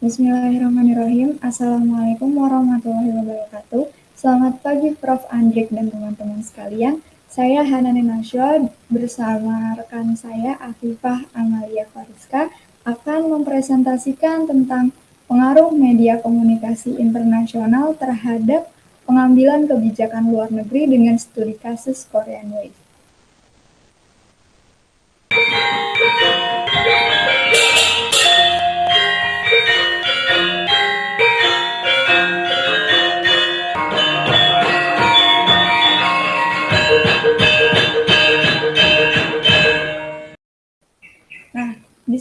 Bismillahirrahmanirrahim. Assalamualaikum warahmatullahi wabarakatuh. Selamat pagi Prof. Andrik dan teman-teman sekalian. Saya Hanani Nasya bersama rekan saya Afifah Amalia Fariska akan mempresentasikan tentang pengaruh media komunikasi internasional terhadap pengambilan kebijakan luar negeri dengan studi kasus Korean Wave.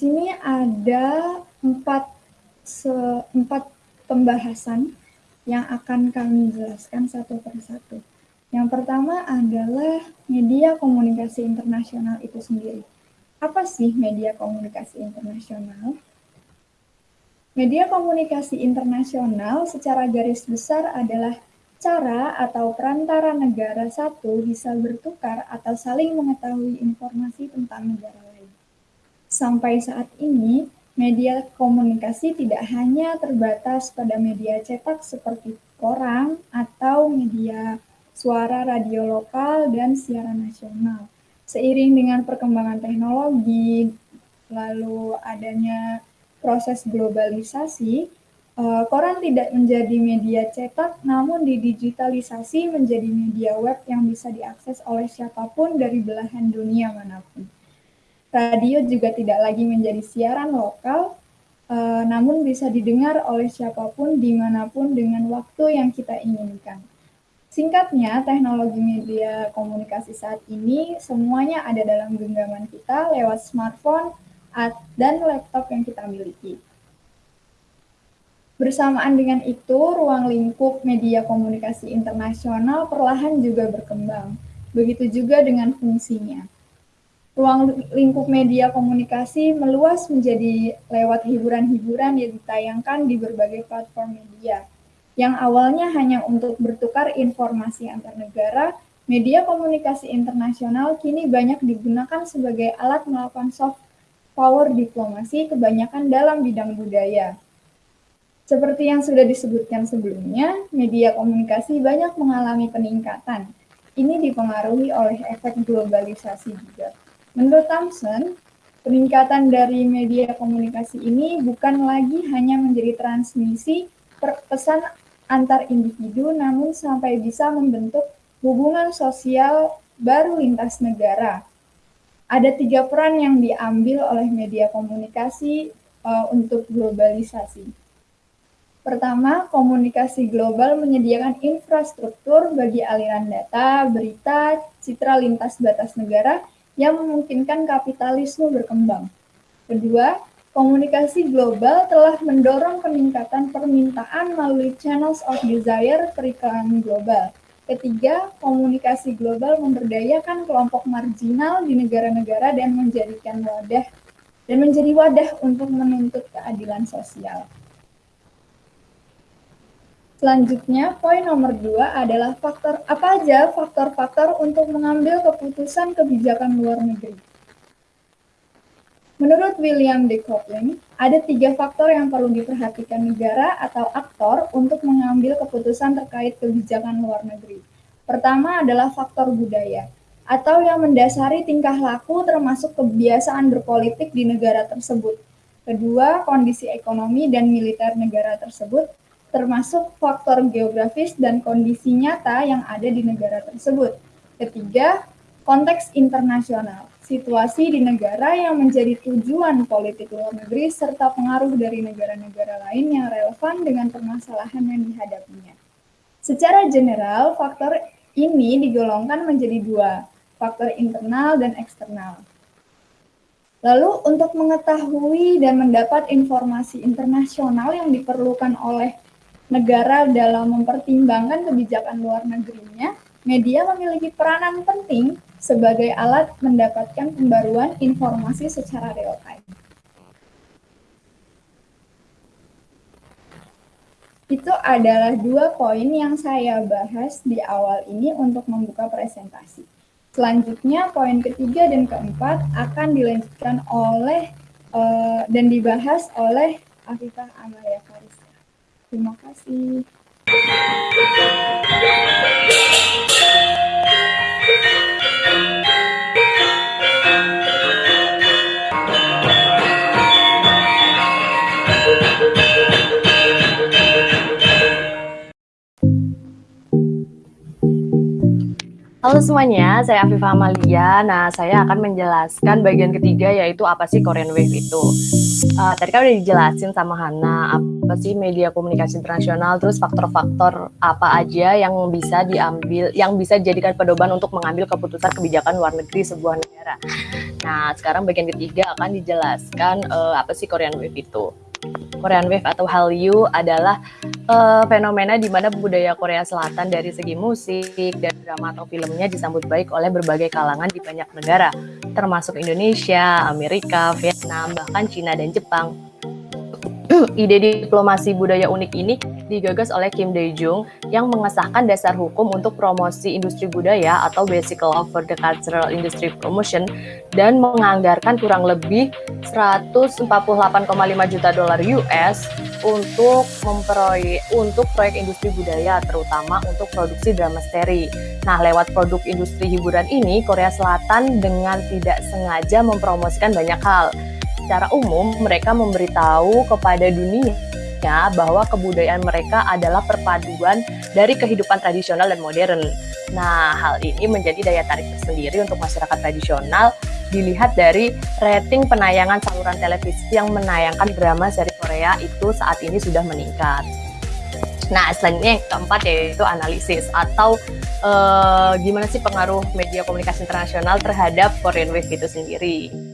Sini ada empat, se, empat pembahasan yang akan kami jelaskan satu persatu. Yang pertama adalah media komunikasi internasional itu sendiri. Apa sih media komunikasi internasional? Media komunikasi internasional secara garis besar adalah cara atau perantara negara satu bisa bertukar atau saling mengetahui informasi tentang negara lain. Sampai saat ini, media komunikasi tidak hanya terbatas pada media cetak seperti koran atau media suara radio lokal dan siaran nasional. Seiring dengan perkembangan teknologi, lalu adanya proses globalisasi, uh, koran tidak menjadi media cetak, namun didigitalisasi menjadi media web yang bisa diakses oleh siapa pun dari belahan dunia mana pun. Radio juga tidak lagi menjadi siaran lokal, uh, namun bisa didengar oleh siapa pun di mana pun dengan waktu yang kita inginkan. Singkatnya, teknologi media komunikasi saat ini semuanya ada dalam genggaman kita lewat smartphone dan laptop yang kita miliki. Bersamaan dengan itu, ruang lingkup media komunikasi internasional perlahan juga berkembang. Begitu juga dengan fungsinya. Ruang lingkup media komunikasi meluas menjadi lewat hiburan-hiburan yang ditayangkan di berbagai platform media. Yang awalnya hanya untuk bertukar informasi antar negara, media komunikasi internasional kini banyak digunakan sebagai alat melakukan soft power diplomasi kebanyakan dalam bidang budaya. Seperti yang sudah disebutkan sebelumnya, media komunikasi banyak mengalami peningkatan. Ini dipengaruhi oleh efek globalisasi juga. Menurut Thompson, peningkatan dari media komunikasi ini bukan lagi hanya menjadi transmisi pesan antar individu, namun sampai bisa membentuk hubungan sosial baru lintas negara. Ada tiga peran yang diambil oleh media komunikasi uh, untuk globalisasi. Pertama, komunikasi global menyediakan infrastruktur bagi aliran data, berita, citra lintas batas negara yang memungkinkan kapitalisme berkembang. Kedua, komunikasi global telah mendorong peningkatan permintaan melalui channels of desire periklanan global. Ketiga, komunikasi global memberdayakan kelompok marginal di negara-negara dan menjadikan wadah dan menjadi wadah untuk menuntut keadilan sosial. Selanjutnya, poin nomor dua adalah faktor apa aja faktor-faktor untuk mengambil keputusan kebijakan luar negeri. Menurut William de Coupling, ada tiga faktor yang perlu diperhatikan negara atau aktor untuk mengambil keputusan terkait kebijakan luar negeri. Pertama adalah faktor budaya, atau yang mendasari tingkah laku termasuk kebiasaan berpolitik di negara tersebut. Kedua, kondisi ekonomi dan militer negara tersebut termasuk faktor geografis dan kondisi nyata yang ada di negara tersebut. Ketiga, konteks internasional, situasi di negara yang menjadi tujuan politik luar negeri serta pengaruh dari negara-negara lain yang relevan dengan permasalahan yang dihadapinya. Secara general, faktor ini digolongkan menjadi dua, faktor internal dan eksternal. Lalu untuk mengetahui dan mendapat informasi internasional yang diperlukan oleh negara dalam mempertimbangkan kebijakan luar negerinya, media memiliki peranan penting sebagai alat mendapatkan pembaruan informasi secara real time. Itu adalah dua poin yang saya bahas di awal ini untuk membuka presentasi. Selanjutnya, poin ketiga dan keempat akan dilanjutkan oleh uh, dan dibahas oleh Afifah Amalia Farisa. Terima kasih. Halo semuanya, saya Afifah Amalia. Nah, saya akan menjelaskan bagian ketiga yaitu apa sih Korean Wave itu. Uh, tadi kan udah dijelasin sama Hana apa sih media komunikasi internasional, terus faktor-faktor apa aja yang bisa diambil, yang bisa dijadikan pedoman untuk mengambil keputusan kebijakan luar negeri sebuah negara. Nah, sekarang bagian ketiga akan dijelaskan uh, apa sih Korean Wave itu. Korean Wave atau Hallyu adalah uh, fenomena di mana budaya Korea Selatan dari segi musik dan drama atau filmnya disambut baik oleh berbagai kalangan di banyak negara, termasuk Indonesia, Amerika, Vietnam, bahkan Cina dan Jepang. Ide diplomasi budaya unik ini digagas oleh Kim Dae-jung yang mengesahkan dasar hukum untuk promosi industri budaya atau Basic Law for the Cultural Industry Promotion dan menganggarkan kurang lebih 148,5 juta dolar US untuk memproyek untuk proyek industri budaya terutama untuk produksi drama seri. Nah, lewat produk industri hiburan ini Korea Selatan dengan tidak sengaja mempromosikan banyak hal secara umum mereka memberitahu kepada dunia bahwa kebudayaan mereka adalah perpaduan dari kehidupan tradisional dan modern. Nah, hal ini menjadi daya tarik tersendiri untuk masyarakat tradisional dilihat dari rating penayangan saluran televisi yang menayangkan drama seri Korea itu saat ini sudah meningkat. Nah, selanjutnya yang keempat yaitu analisis atau uh, gimana sih pengaruh media komunikasi internasional terhadap Korean Wave itu sendiri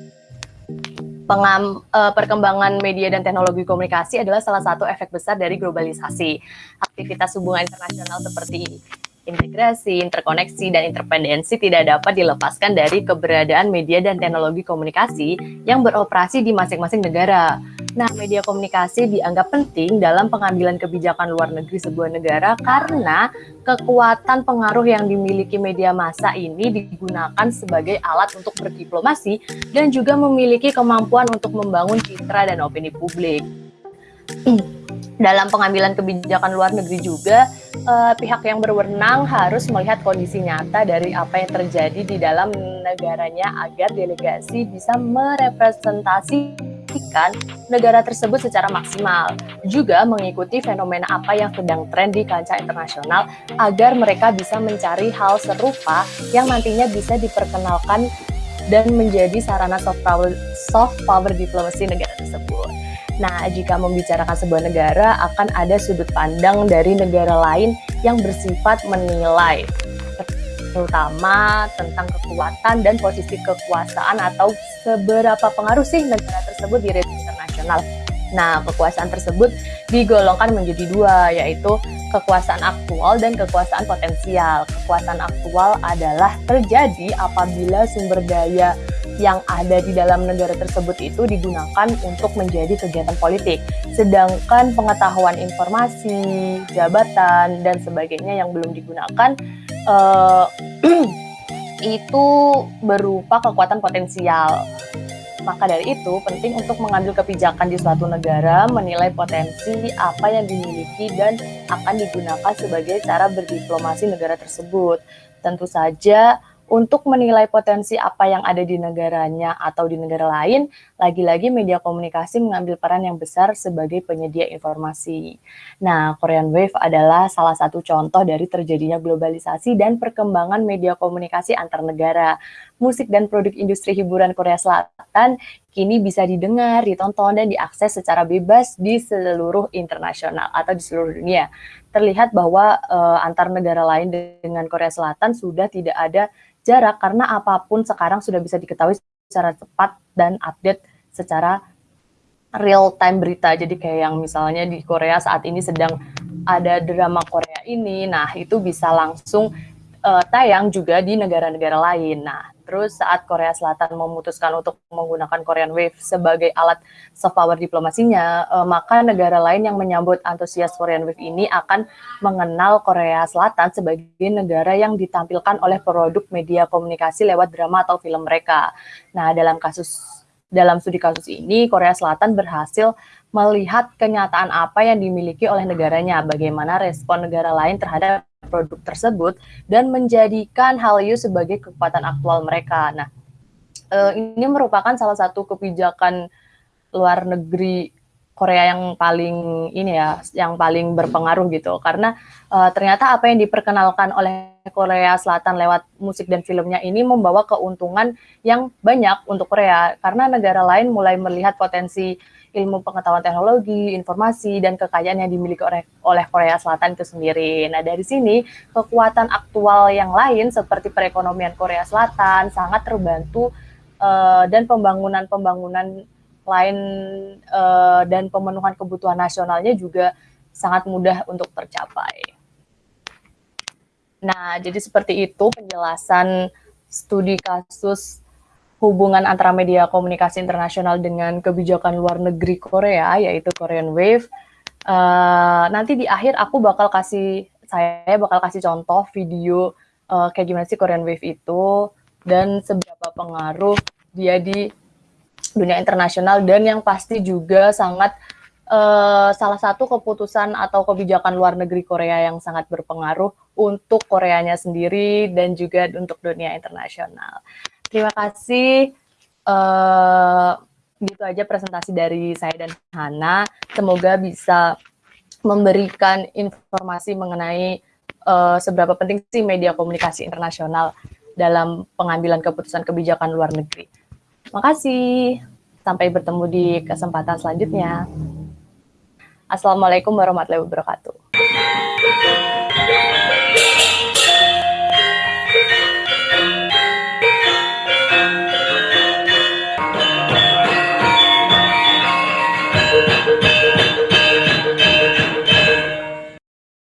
pengam, uh, perkembangan media dan teknologi komunikasi adalah salah satu efek besar dari globalisasi. Aktivitas hubungan internasional seperti integrasi, interkoneksi, dan interpendensi tidak dapat dilepaskan dari keberadaan media dan teknologi komunikasi yang beroperasi di masing-masing negara. Nah, media komunikasi dianggap penting dalam pengambilan kebijakan luar negeri sebuah negara karena kekuatan pengaruh yang dimiliki media massa ini digunakan sebagai alat untuk berdiplomasi dan juga memiliki kemampuan untuk membangun citra dan opini publik. Dalam pengambilan kebijakan luar negeri juga, eh, pihak yang berwenang harus melihat kondisi nyata dari apa yang terjadi di dalam negaranya agar delegasi bisa merepresentasi mempromosikan negara tersebut secara maksimal. Juga mengikuti fenomena apa yang sedang tren di kancah internasional agar mereka bisa mencari hal serupa yang nantinya bisa diperkenalkan dan menjadi sarana soft power, soft power diplomasi negara tersebut. Nah, jika membicarakan sebuah negara, akan ada sudut pandang dari negara lain yang bersifat menilai terutama tentang kekuatan dan posisi kekuasaan atau seberapa pengaruh sih negara tersebut di rating internasional. Nah, kekuasaan tersebut digolongkan menjadi dua, yaitu kekuasaan aktual dan kekuasaan potensial. Kekuasaan aktual adalah terjadi apabila sumber daya yang ada di dalam negara tersebut itu digunakan untuk menjadi kegiatan politik. Sedangkan pengetahuan informasi, jabatan, dan sebagainya yang belum digunakan uh, itu berupa kekuatan potensial. Maka dari itu, penting untuk mengambil kebijakan di suatu negara, menilai potensi apa yang dimiliki dan akan digunakan sebagai cara berdiplomasi negara tersebut. Tentu saja, untuk menilai potensi apa yang ada di negaranya atau di negara lain, lagi-lagi media komunikasi mengambil peran yang besar sebagai penyedia informasi. Nah, Korean Wave adalah salah satu contoh dari terjadinya globalisasi dan perkembangan media komunikasi antar negara. Musik dan produk industri hiburan Korea Selatan kini bisa didengar, ditonton, dan diakses secara bebas di seluruh internasional atau di seluruh dunia. Terlihat bahwa uh, antar negara lain dengan Korea Selatan sudah tidak ada jarak karena apa pun sekarang sudah bisa diketahui secara cepat dan update secara real time berita. Jadi kayak yang misalnya di Korea saat ini sedang ada drama Korea ini, nah itu bisa langsung uh, tayang juga di negara-negara lain. Nah, Terus saat Korea Selatan memutuskan untuk menggunakan Korean Wave sebagai alat soft power diplomasinya, eh, maka negara lain yang menyambut antusias Korean Wave ini akan mengenal Korea Selatan sebagai negara yang ditampilkan oleh produk media komunikasi lewat drama atau film mereka. Nah, dalam kasus Dalam studi kasus ini, Korea Selatan berhasil melihat kenyataan apa yang dimiliki oleh negaranya, bagaimana respon negara lain terhadap produk tersebut, dan menjadikan Hallyu sebagai kekuatan aktual mereka. Nah, eh, ini merupakan salah satu kebijakan luar negeri Korea yang paling ini ya, yang paling berpengaruh gitu. Karena uh, ternyata apa yang diperkenalkan oleh Korea Selatan lewat musik dan filmnya ini membawa keuntungan yang banyak untuk Korea. Karena negara lain mulai melihat potensi ilmu pengetahuan teknologi, informasi, dan kekayaan yang dimiliki oleh, Korea Selatan itu sendiri. Nah, dari sini kekuatan aktual yang lain seperti perekonomian Korea Selatan sangat terbantu uh, dan pembangunan-pembangunan lain uh, dan pemenuhan kebutuhan nasionalnya juga sangat mudah untuk tercapai. Nah, jadi seperti itu penjelasan studi kasus hubungan antara media komunikasi internasional dengan kebijakan luar negeri Korea, yaitu Korean Wave. Uh, nanti di akhir aku bakal kasih, saya bakal kasih contoh video uh, kayak gimana sih Korean Wave itu, dan seberapa pengaruh dia di dunia internasional dan yang pasti juga sangat uh, salah satu keputusan atau kebijakan luar negeri Korea yang sangat berpengaruh untuk Koreanya sendiri dan juga untuk dunia internasional. Terima kasih. Uh, gitu aja presentasi dari saya dan Hana. Semoga bisa memberikan informasi mengenai uh, seberapa penting sih media komunikasi internasional dalam pengambilan keputusan kebijakan luar negeri. Makasih. Sampai bertemu di kesempatan selanjutnya. Assalamualaikum warahmatullahi wabarakatuh.